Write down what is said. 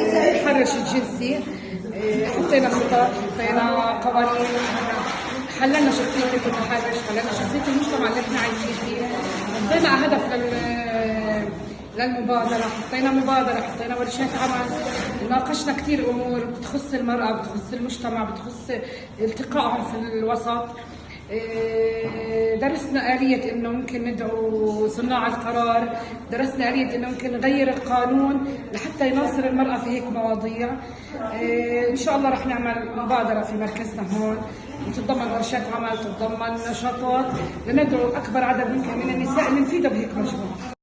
التحرش الجنسي آه، حطينا خطط حطينا قوانين حللنا شخصية المتحرش حللنا شخصية المجتمع اللي إحنا عايشين فيه. حطينا هدف لل للمبادرة حطينا مبادرة حطينا ورشات عمل. ناقشنا كثير أمور بتخص المرأة بتخص المجتمع بتخص التقائهم في الوسط. إيه، درسنا آلية إنه ممكن ندعو صناع القرار، درسنا آلية إنه ممكن نغير القانون لحتى يناصر المرأة في هيك مواضيع. إيه، إن شاء الله رح نعمل مبادرة في مركزنا هون تتضمن ورشات عمل، تتضمن نشاطات لندعو أكبر عدد ممكن من النساء اللي نفيدها بهيك مشروع.